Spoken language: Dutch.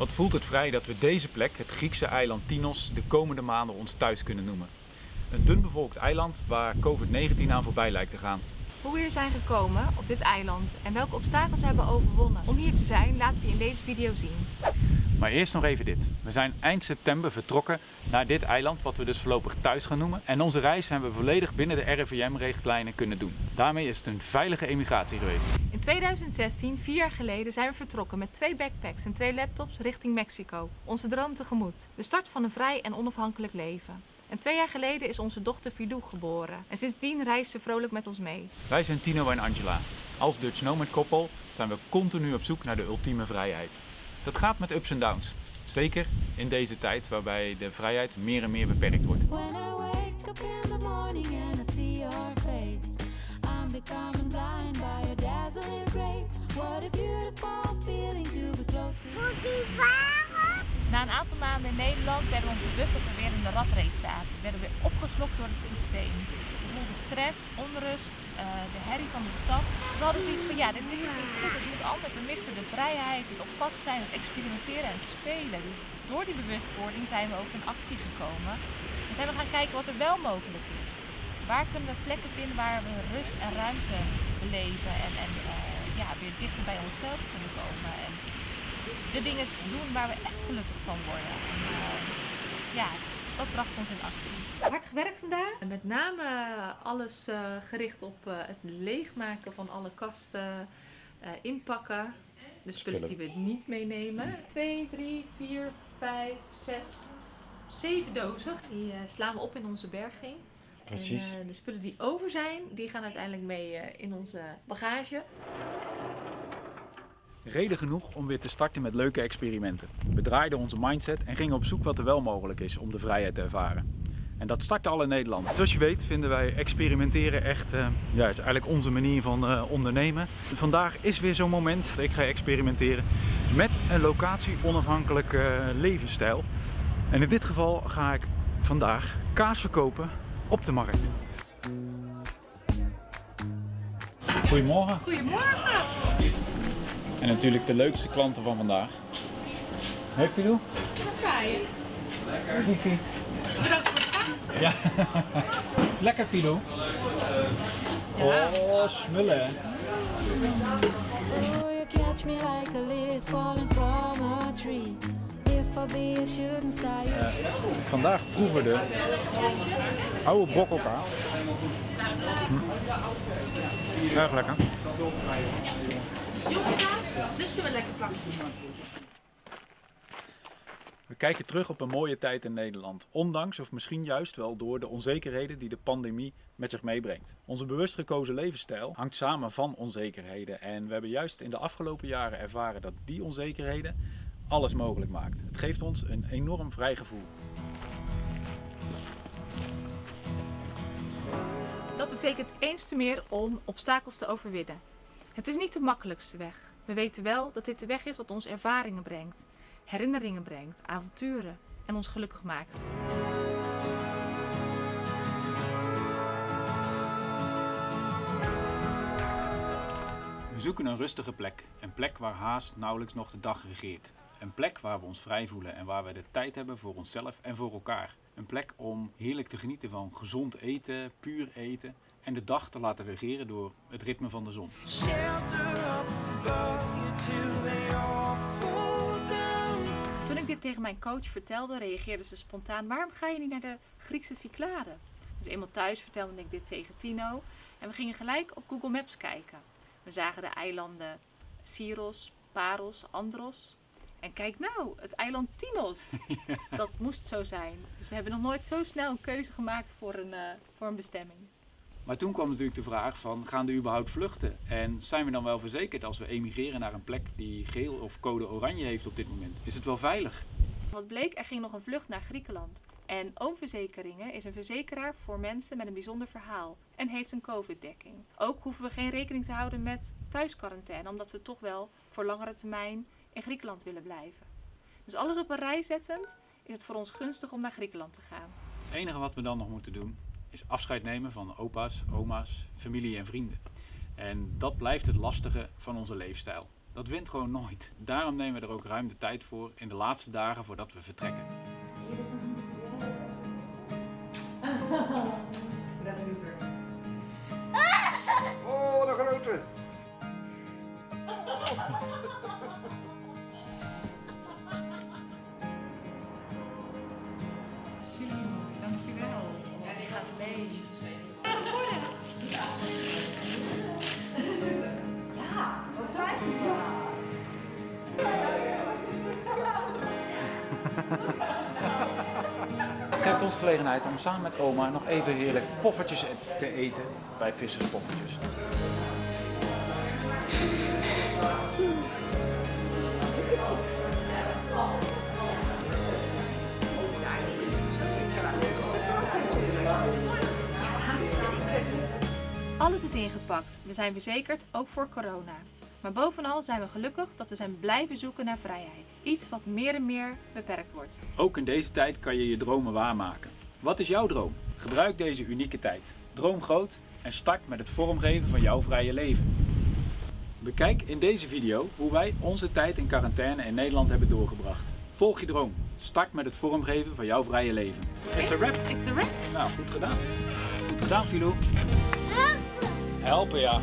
Wat voelt het vrij dat we deze plek, het Griekse eiland Tinos, de komende maanden ons thuis kunnen noemen. Een dun bevolkt eiland waar COVID-19 aan voorbij lijkt te gaan. Hoe we hier zijn gekomen op dit eiland en welke obstakels we hebben overwonnen om hier te zijn, laten we in deze video zien. Maar eerst nog even dit. We zijn eind september vertrokken naar dit eiland, wat we dus voorlopig thuis gaan noemen. En onze reis hebben we volledig binnen de RIVM-richtlijnen kunnen doen. Daarmee is het een veilige emigratie geweest. In 2016, vier jaar geleden, zijn we vertrokken met twee backpacks en twee laptops richting Mexico. Onze droom tegemoet. De start van een vrij en onafhankelijk leven. En twee jaar geleden is onze dochter Filou geboren. En sindsdien reist ze vrolijk met ons mee. Wij zijn Tino en Angela. Als Dutch Nomad koppel zijn we continu op zoek naar de ultieme vrijheid. Dat gaat met ups en downs. Zeker in deze tijd waarbij de vrijheid meer en meer beperkt wordt. When I wake up in the morning and I see your face, Blind by dazzling. What a beautiful feeling to be. Na een aantal maanden in Nederland werden we ons bewust dat we weer in de ratrace zaten. We werden weer opgeslokt door het systeem. We voelden stress, onrust, eh, de herrie van de stad. We hadden zoiets van, ja, dit, dit is niet goed, het moet anders. We misten de vrijheid, het op pad zijn, het experimenteren en spelen. Dus door die bewustwording zijn we ook in actie gekomen. En zijn we gaan kijken wat er wel mogelijk is. Waar kunnen we plekken vinden waar we rust en ruimte beleven en, en eh, ja, weer dichter bij onszelf kunnen komen. En de dingen doen waar we echt gelukkig van worden. En, eh, ja, dat bracht ons in actie. Hard gewerkt vandaag. Met name alles eh, gericht op eh, het leegmaken van alle kasten, eh, inpakken. De spullen die we niet meenemen. 2, 3, 4, 5, 6, 7 dozen. Die eh, slaan we op in onze berging. Precies. En eh, de spullen die over zijn, die gaan uiteindelijk mee eh, in onze bagage. Reden genoeg om weer te starten met leuke experimenten. We draaiden onze mindset en gingen op zoek wat er wel mogelijk is om de vrijheid te ervaren. En dat startte al in Nederland. Zoals je weet vinden wij experimenteren echt, eh, ja, het is eigenlijk onze manier van eh, ondernemen. Vandaag is weer zo'n moment. Ik ga experimenteren met een locatie onafhankelijk eh, levensstijl. En in dit geval ga ik vandaag kaas verkopen op de markt. Goedemorgen. Goedemorgen! En natuurlijk de leukste klanten van vandaag. Hey Filou. Wat ga je? Liefie. Bedankt voor kaas. Ja. Is lekker Filou. Oh, smullen. hè. Oh, you catch me like a leaf falling from a tree. If I be a shooting star, you Vandaag proeven de oude brokkelkaas. Hm. Erg lekker. Dus ze wel lekker. We kijken terug op een mooie tijd in Nederland. Ondanks of misschien juist wel door de onzekerheden die de pandemie met zich meebrengt. Onze bewust gekozen levensstijl hangt samen van onzekerheden. En we hebben juist in de afgelopen jaren ervaren dat die onzekerheden alles mogelijk maakt. Het geeft ons een enorm vrij gevoel. Dat betekent eens te meer om obstakels te overwinnen. Het is niet de makkelijkste weg. We weten wel dat dit de weg is wat ons ervaringen brengt, herinneringen brengt, avonturen en ons gelukkig maakt. We zoeken een rustige plek. Een plek waar haast nauwelijks nog de dag regeert. Een plek waar we ons vrij voelen en waar we de tijd hebben voor onszelf en voor elkaar. Een plek om heerlijk te genieten van gezond eten, puur eten en de dag te laten regeren door het ritme van de zon. Toen ik dit tegen mijn coach vertelde, reageerde ze spontaan: waarom ga je niet naar de Griekse Cyclade? Dus eenmaal thuis vertelde ik dit tegen Tino en we gingen gelijk op Google Maps kijken. We zagen de eilanden Syros, Paros, Andros. En kijk nou, het eiland Tinos. Dat moest zo zijn. Dus we hebben nog nooit zo snel een keuze gemaakt voor een, eh, voor een bestemming. Maar toen kwam natuurlijk de vraag van, gaan er überhaupt vluchten? En zijn we dan wel verzekerd als we emigreren naar een plek die geel of code oranje heeft op dit moment? Is het wel veilig? Wat bleek, er ging nog een vlucht naar Griekenland. En Oomverzekeringen is een verzekeraar voor mensen met een bijzonder verhaal en heeft een COVID-dekking. Ook hoeven we geen rekening te houden met thuisquarantaine, omdat we toch wel voor langere termijn in Griekenland willen blijven. Dus alles op een rij zettend is het voor ons gunstig om naar Griekenland te gaan. Het enige wat we dan nog moeten doen is afscheid nemen van opa's, oma's, familie en vrienden. En dat blijft het lastige van onze leefstijl. Dat wint gewoon nooit. Daarom nemen we er ook ruim de tijd voor in de laatste dagen voordat we vertrekken. Oh, wat een grote. Het geeft ons gelegenheid om samen met oma nog even heerlijk poffertjes te eten bij Visserspoffertjes. Alles is ingepakt. We zijn verzekerd, ook voor corona. Maar bovenal zijn we gelukkig dat we zijn blijven zoeken naar vrijheid. Iets wat meer en meer beperkt wordt. Ook in deze tijd kan je je dromen waarmaken. Wat is jouw droom? Gebruik deze unieke tijd. Droom groot en start met het vormgeven van jouw vrije leven. Bekijk in deze video hoe wij onze tijd in quarantaine in Nederland hebben doorgebracht. Volg je droom. Start met het vormgeven van jouw vrije leven. It's a wrap. It's a wrap. Nou, goed gedaan. Goed gedaan, Filou. Helpen, ja.